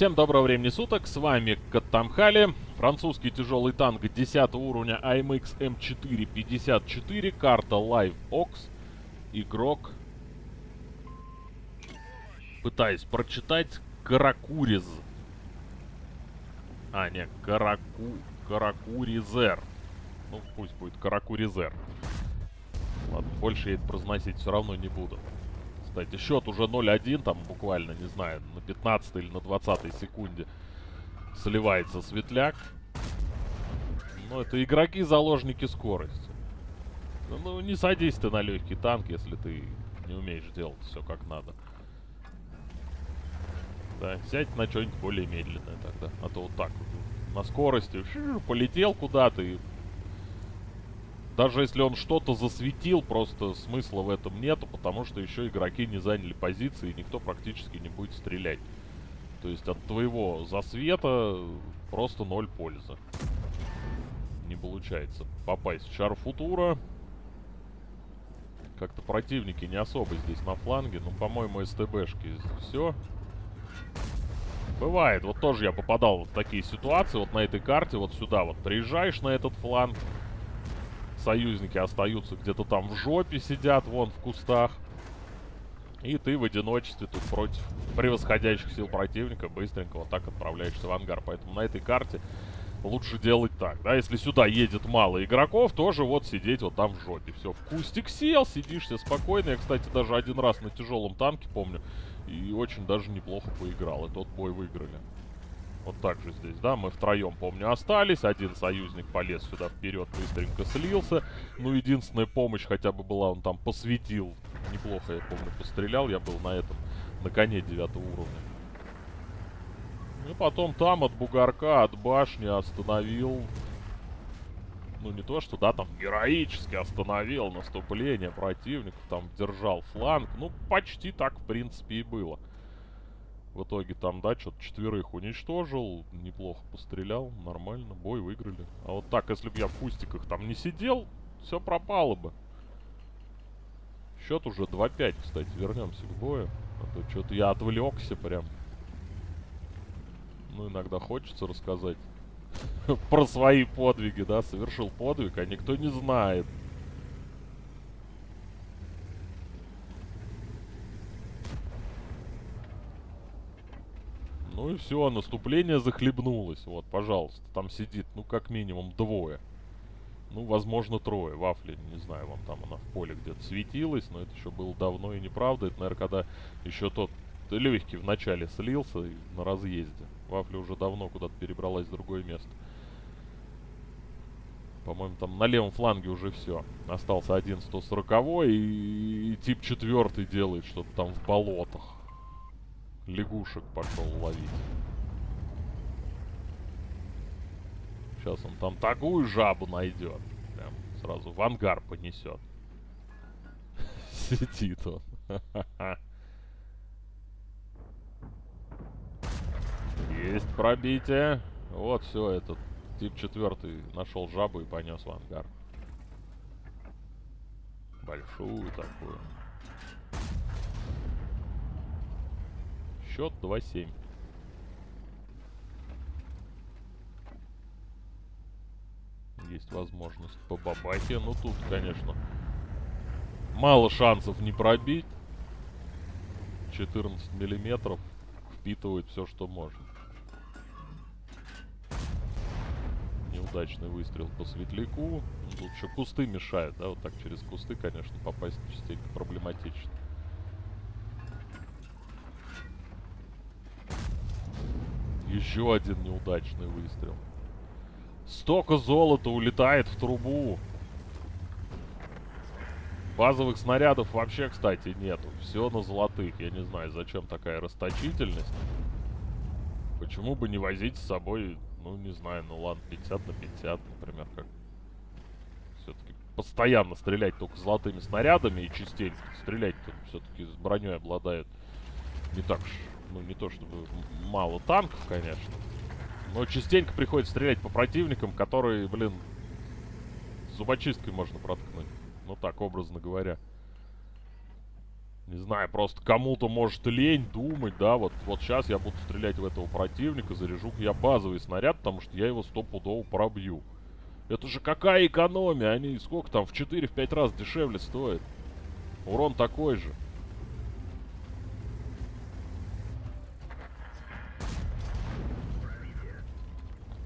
Всем доброго времени суток, с вами Каттамхали, французский тяжелый танк 10 уровня AMX M454, карта Live Ox, игрок, пытаюсь прочитать, Каракуриз. А, не, Караку... Каракуризер. Ну, пусть будет Каракуризер. Ладно, больше я это произносить все равно не буду. Кстати, счет уже 0-1, там буквально, не знаю, на 15 или на 20 секунде сливается светляк. Но это игроки заложники скорости. Ну, не садись ты на легкий танк, если ты не умеешь делать все как надо. Да, сядь на что-нибудь более медленное тогда. А то вот так вот, на скорости, полетел куда-то и даже если он что-то засветил, просто смысла в этом нету, потому что еще игроки не заняли позиции, и никто практически не будет стрелять. То есть от твоего засвета просто ноль пользы. Не получается попасть шар футура. Как-то противники не особо здесь на фланге. Ну, по-моему, СТБшки все. Бывает. Вот тоже я попадал в такие ситуации. Вот на этой карте, вот сюда вот приезжаешь на этот фланг союзники остаются где-то там в жопе, сидят вон в кустах. И ты в одиночестве тут против превосходящих сил противника быстренько вот так отправляешься в ангар. Поэтому на этой карте лучше делать так, да, если сюда едет мало игроков, тоже вот сидеть вот там в жопе. Все, в кустик сел, сидишь себе спокойно. Я, кстати, даже один раз на тяжелом танке, помню, и очень даже неплохо поиграл. И тот бой выиграли. Вот так же здесь, да, мы втроем, помню, остались. Один союзник полез сюда вперед, быстренько слился. Ну, единственная помощь хотя бы была, он там посветил. Неплохо, я помню, пострелял. Я был на этом, на коне девятого уровня. И потом там от бугорка, от башни остановил... Ну, не то, что, да, там героически остановил наступление противников, там держал фланг. Ну, почти так, в принципе, и было. В итоге там, да, что-то четверых уничтожил. Неплохо пострелял, нормально, бой выиграли. А вот так, если бы я в кустиках там не сидел, все пропало бы. Счет уже 2-5, кстати, вернемся к бою. А то что-то я отвлекся прям. Ну, иногда хочется рассказать про свои подвиги, да, совершил подвиг, а никто не знает. Ну и все, наступление захлебнулось. Вот, пожалуйста, там сидит, ну, как минимум двое. Ну, возможно, трое. Вафли, не знаю, вам там она в поле где-то светилась, но это еще было давно и неправда. Это, наверное, когда еще тот легкий в начале слился на разъезде. Вафли уже давно куда-то перебралась в другое место. По-моему, там на левом фланге уже все. Остался один 140 и, и тип четвертый делает что-то там в болотах лягушек пошел ловить. Сейчас он там такую жабу найдет. Прям сразу в ангар понесет. Сидит он. Есть пробитие. Вот все, этот тип четвертый нашел жабу и понес в ангар. Большую такую. Счет 2-7. Есть возможность по бабахе. Ну, тут, конечно, мало шансов не пробить. 14 миллиметров впитывает все, что может. Неудачный выстрел по светляку. Тут еще кусты мешают, да? Вот так через кусты, конечно, попасть частенько проблематично. Еще один неудачный выстрел. Столько золота улетает в трубу. Базовых снарядов вообще, кстати, нету. Все на золотых. Я не знаю, зачем такая расточительность. Почему бы не возить с собой, ну, не знаю, ну ладно, 50 на 50, например, как... Все-таки постоянно стрелять только золотыми снарядами и частенько стрелять все-таки с броней обладает не так уж ну, не то чтобы мало танков, конечно. Но частенько приходится стрелять по противникам, которые, блин, зубочисткой можно проткнуть. Ну так, образно говоря. Не знаю, просто кому-то может лень думать, да, вот, вот сейчас я буду стрелять в этого противника, заряжу я базовый снаряд, потому что я его стопудово пробью. Это же какая экономия, они сколько там, в 4-5 раз дешевле стоят. Урон такой же.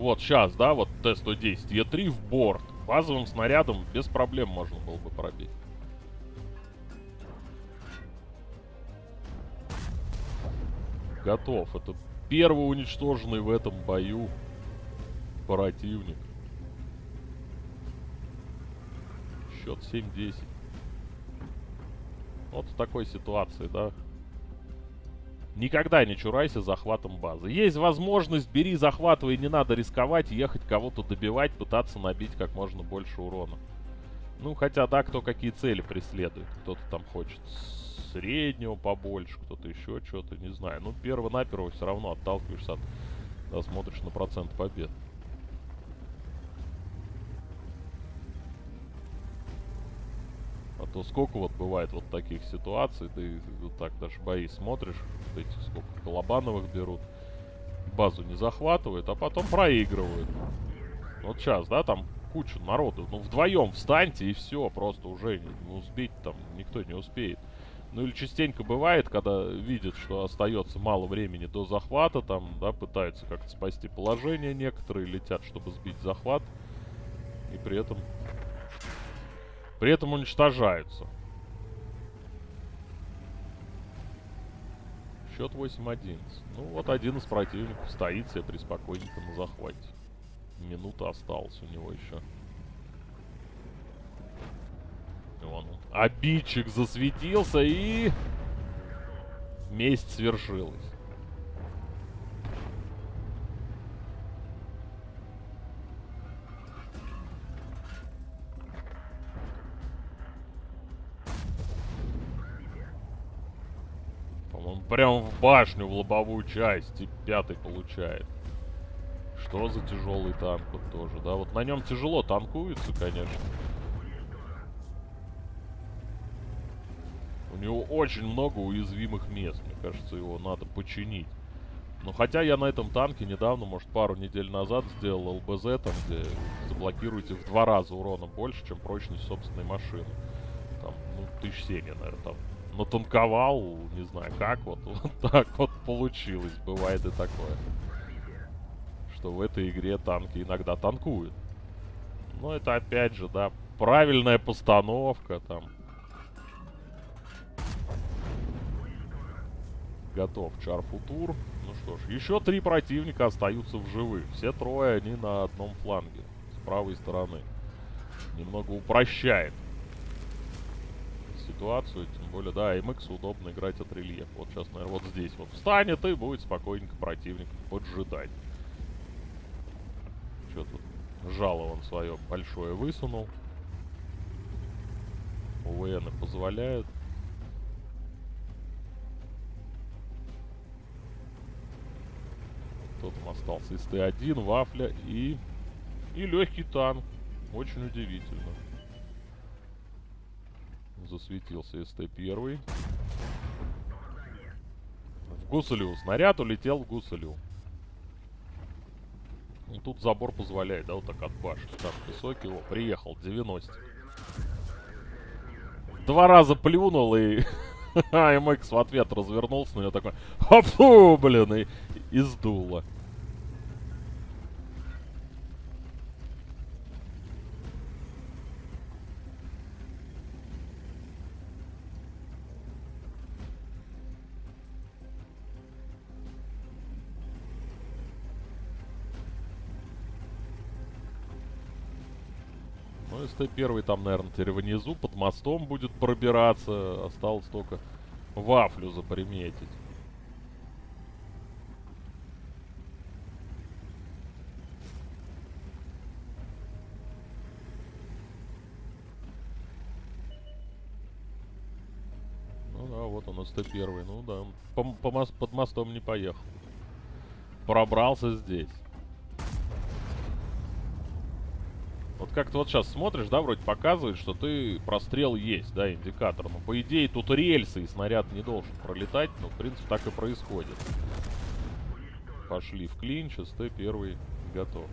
Вот сейчас, да, вот Т-110, Е3 в борт. Базовым снарядом без проблем можно было бы пробить. Готов. Это первый уничтоженный в этом бою противник. Счет 7-10. Вот в такой ситуации, да. Никогда не чурайся захватом базы. Есть возможность, бери, захватывай, не надо рисковать, ехать кого-то добивать, пытаться набить как можно больше урона. Ну, хотя, да, кто какие цели преследует. Кто-то там хочет среднего побольше, кто-то еще что-то, не знаю. Ну, перво-наперво все равно отталкиваешься от... Да, смотришь на процент побед. То сколько вот бывает вот таких ситуаций, ты вот так даже бои смотришь, вот эти сколько колобановых берут, базу не захватывают, а потом проигрывают. Вот сейчас, да, там куча народу, ну вдвоем встаньте и все, просто уже не успеть там, никто не успеет. Ну или частенько бывает, когда видят, что остается мало времени до захвата, там, да, пытаются как-то спасти положение, некоторые летят, чтобы сбить захват, и при этом... При этом уничтожаются. Счет 8-11. Ну вот один из противников стоит себе приспокойненько на захвате. Минута осталась у него еще. Вон он. Обидчик засветился и... Месть свершилась. По-моему, прям в башню, в лобовую часть. И пятый получает. Что за тяжелый танк вот тоже, да? Вот на нем тяжело танкуется, конечно. У него очень много уязвимых мест. Мне кажется, его надо починить. Но хотя я на этом танке недавно, может, пару недель назад сделал ЛБЗ, там, где заблокируете в два раза урона больше, чем прочность собственной машины. Там, ну, тысяч семь я, наверное, там натанковал, не знаю как, вот, вот так вот получилось. Бывает и такое. Что в этой игре танки иногда танкуют. Но это опять же, да, правильная постановка, там, Готов Чарфутур. Ну что ж, еще три противника остаются в живых. Все трое, они на одном фланге. С правой стороны. Немного упрощает ситуацию. Тем более, да, MX удобно играть от рельефа. Вот сейчас, наверное, вот здесь вот встанет и будет спокойненько противник поджидать. Что тут? Жало он свое большое высунул. УВН позволяют. Кто там остался? СТ-1, Вафля и... И легкий танк. Очень удивительно. Засветился СТ-1. В Гусалю. Снаряд улетел в Гусалю. Ну, тут забор позволяет, да, вот так от башни. Там высокий. О, приехал, 90. Два раза плюнул и... АМХ в ответ развернулся на него такой... Хопу, блин, и, и сдуло. Ну, СТ-1 там, наверное, теперь внизу, под мостом будет пробираться. Осталось только вафлю заприметить. Ну да, вот он, СТ-1. Ну да, по, по под мостом не поехал. Пробрался здесь. Вот как-то вот сейчас смотришь, да, вроде показывает, что ты прострел есть, да, индикатор. Но по идее тут рельсы и снаряд не должен пролетать, но в принципе так и происходит. Пошли в клинч, СТ первый готов.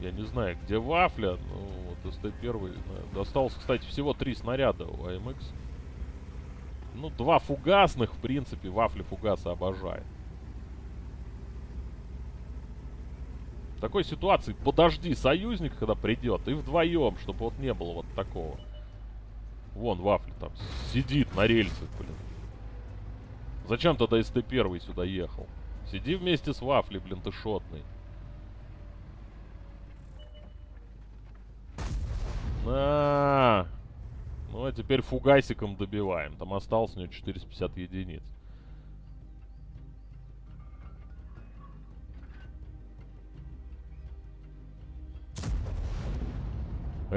Я не знаю, где вафля, ну вот СТ первый. Осталось, кстати, всего три снаряда у АМХ. Ну, два фугасных, в принципе, вафли фугаса обожает. В такой ситуации подожди союзник, когда придет, и вдвоем, чтобы вот не было вот такого. Вон Вафли там сидит на рельсах, блин. Зачем тогда СТ-1 сюда ехал? Сиди вместе с Вафли, блин, ты шотный. На. Ну, а теперь фугасиком добиваем. Там осталось у него 450 единиц.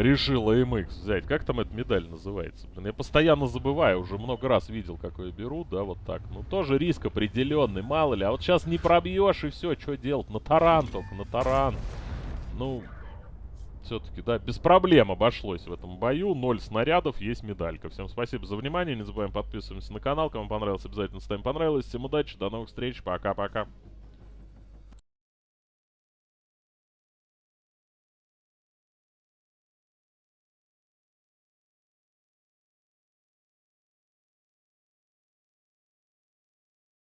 Решил AMX взять. Как там эта медаль называется? Блин, я постоянно забываю, уже много раз видел, как ее берут, да, вот так. Ну, тоже риск определенный, мало ли. А вот сейчас не пробьешь и все, что делать? На таран только, на таран. Ну, все-таки, да, без проблем обошлось в этом бою. Ноль снарядов, есть медалька. Всем спасибо за внимание, не забываем подписываться на канал. Кому понравилось, обязательно ставим понравилось. Всем удачи, до новых встреч, пока-пока.